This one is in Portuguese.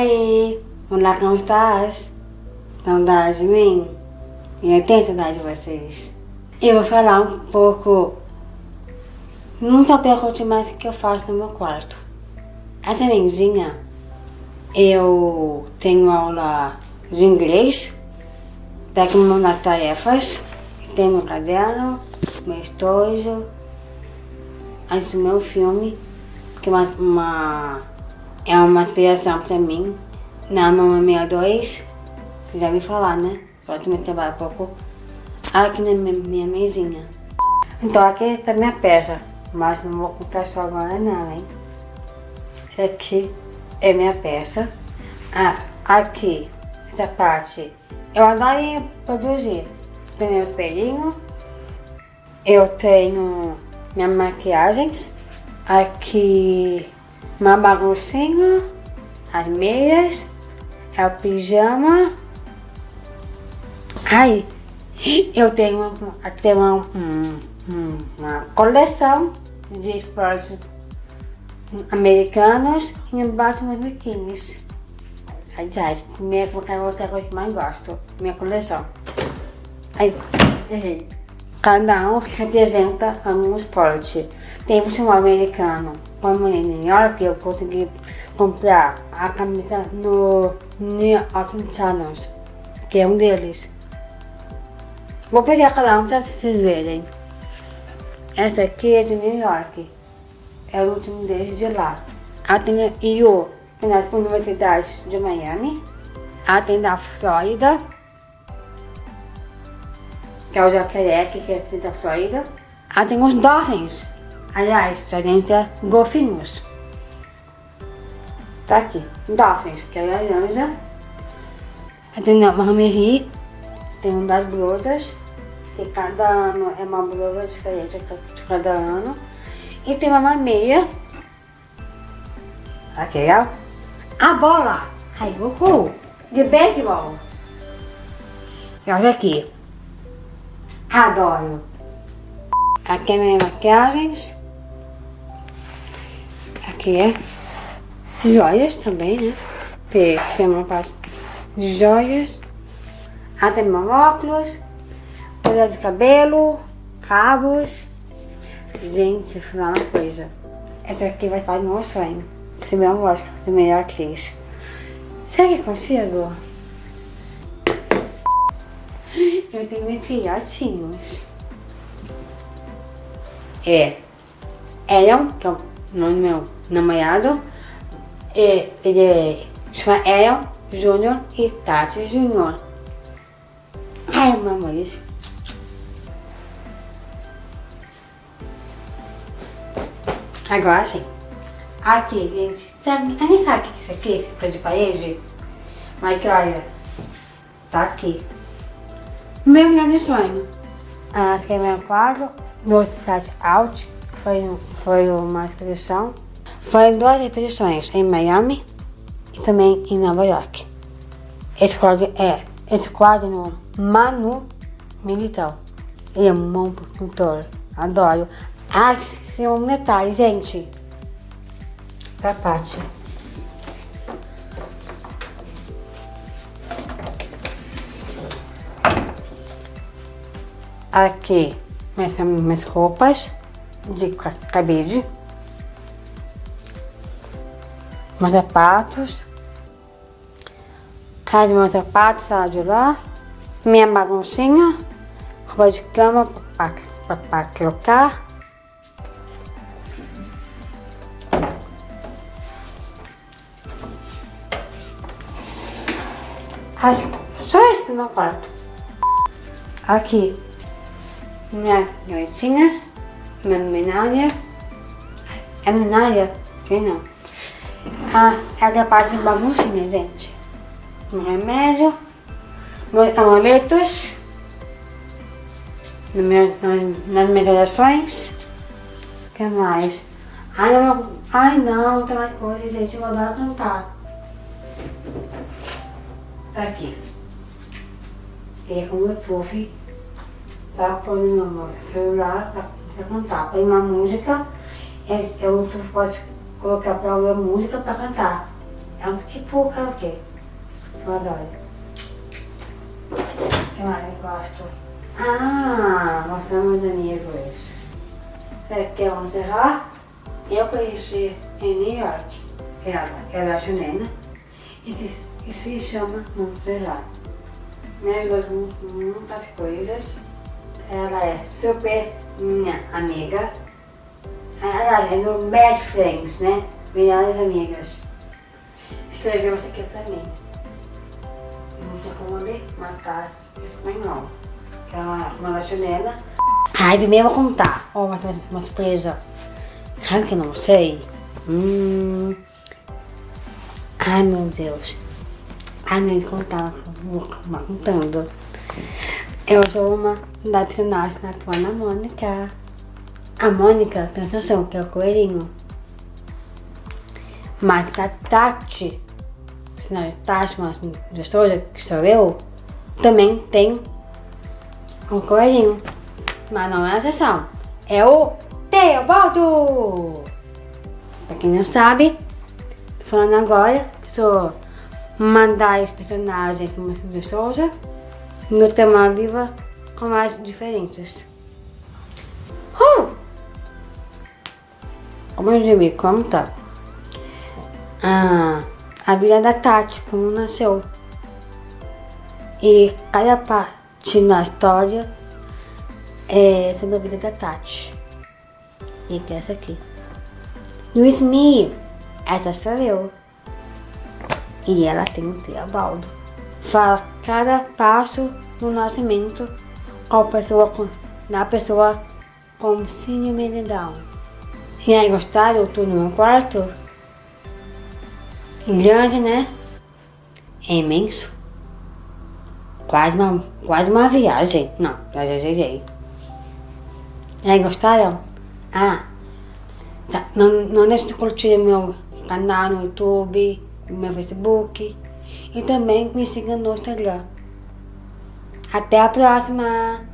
aí, olá, como estás? Saudade de mim? Eu tenho saudade de vocês. Eu vou falar um pouco num papel rotinário que eu faço no meu quarto. Essa mendinha, eu tenho aula de inglês, pego nas tarefas, tenho meu caderno, meu estojo, assisto meu filme, que é uma, uma é uma inspiração para mim, na Mamãe 62, que já me falar, né? Só também trabalho um pouco aqui na minha, minha mesinha. Então aqui está minha peça, mas não vou contar só agora não, hein? Aqui é minha peça. Ah, aqui, essa parte, eu adoro produzir. Tenho meu espelhinho, eu tenho minhas maquiagens, aqui uma baguncinha, as meias, é o pijama. Aí, eu tenho até uma, uma coleção de esportes americanos e embaixo meus biquínis. Aliás, minha, outra coisa que mais gosto, minha coleção. Aí, errei. Cada um representa um esporte. Tem futebol americano, como em New York, eu consegui comprar a camisa no New York Channels, que é um deles. Vou pegar cada um para vocês verem. Essa aqui é de New York. É o último deles de lá. A tem IO, na Universidade de Miami. A tem da Flórida que é o jacaré, que é da Flórida. Ah, tem os dolphins. Aliás, a gente é golfinhos. Tá aqui, dolphins, que é laranja. Aí tem uma Mamery, tem um das blusas, que cada ano é uma blusa diferente de cada ano. E tem uma meia. Aqui, ó. A bola, aí, uhul, de beisebol. E olha aqui, Adoro. Aqui é minhas maquiagens. Aqui é joias também, né? Tem, tem uma parte de joias. Ah, tem meu óculos. Coisa de cabelo. Rabos. Gente, vou falar uma coisa. Essa aqui vai fazer meu sonho. Ser meu lógico, ser melhor atriz. Será que consigo? Eu tenho filhotinhos. É Elion, que é o nome do meu namorado. E, ele é, chama Elion Júnior e Tati Júnior. Ai, meu amor, isso. Agora sim. Aqui, gente. Sabe, a gente sabe o que é isso aqui? Esse coisa de parede? Mas que olha, tá aqui. Meu grande sonho. A meu quadro, do site Out, foi, foi uma exposição. Foi duas exposições em Miami e também em Nova York. Esse quadro é esse quadro no Manu Militão. Ele é um bom pintor, adoro. Ah, tem um detalhe, gente. Da parte. Aqui, minhas, minhas roupas de cabide. Meus sapatos. As meus sapatos, lá de lá. Minha baguncinha. Roupa de cama para colocar. Acho só esse no meu quarto. Aqui, minhas noitinhas, minha é luminária, que não. Ah, é parte de baguncinha, gente. Um remédio, meus amuletos, no meu, nas minhas orações. O que mais? Ai não, ai não, tem mais coisa, gente, eu vou dar a cantar. Tá aqui. É como eu fui tá? Põe no celular, tá? Você cantar. Põe uma música, é, é, tu pode colocar para ouvir música para cantar. É um tipo karaokê. Eu adoro. O que mais eu gosto? Ah, mostrando meus amigos. Você quer encerrar? Eu conheci em New York. Ela, é chilena. E se, e se chama Montreal. Me ajudou muitas coisas. Ela é super minha amiga. Ela é no Best Friends, né? Melhores amigas. Escreveu isso aqui pra mim. Não sei como ler, tá espanhol. Ela é uma chilena. Ai, primeiro eu vou contar. Oh, uma, uma surpresa. Sabe que eu não sei? Hum. Ai, meu Deus. Ai, nem contar, vou acabar contando. Eu sou uma da personagem da Tuana Mônica. A Mônica, tem noção que é o coelhinho. Mas a Tati, personagem Tati, uma gestora, que sou eu, também tem um coelhinho. Mas não é a exceção. É o Teobaldo! Pra quem não sabe, tô falando agora sou uma das personagens do de Souza no tema Viva com mais diferentes. Oh! Vamos ver como tá. Ah, a vida da Tati, como nasceu. E cada parte na história é sobre a vida da Tati. E que é essa aqui. Luiz Mi, essa sou eu. E ela tem um Teobaldo. Fala cada passo no nascimento com pessoa com, na pessoa com síndrome de Down. E aí, gostaram? Tô no meu quarto. Grande, né? É imenso. Quase uma, quase uma viagem. Não, já exagerei. E aí, gostaram? Ah, não, não deixe de curtir meu canal no YouTube, meu Facebook e também me siga no Instagram. Até a próxima!